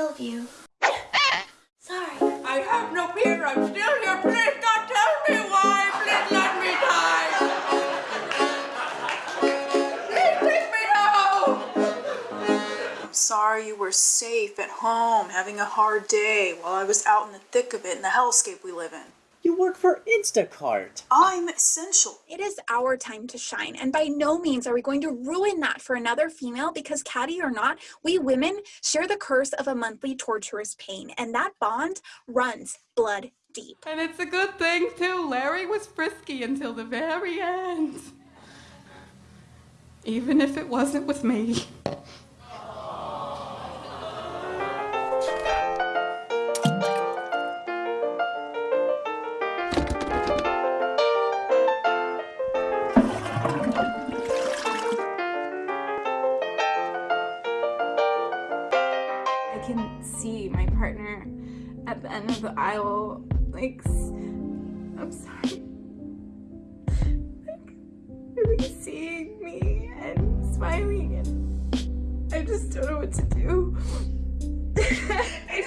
kill you. Sorry. I have no fear. I'm still here. Please don't tell me why. Please let me die. Please take me home. I'm sorry you were safe at home, having a hard day while I was out in the thick of it in the hellscape we live in. You work for Instacart. I'm essential. It is our time to shine, and by no means are we going to ruin that for another female because, catty or not, we women share the curse of a monthly torturous pain, and that bond runs blood deep. And it's a good thing, too. Larry was frisky until the very end. Even if it wasn't with me. Can see my partner at the end of the aisle, like, I'm sorry, like, really seeing me and smiling, and I just don't know what to do. I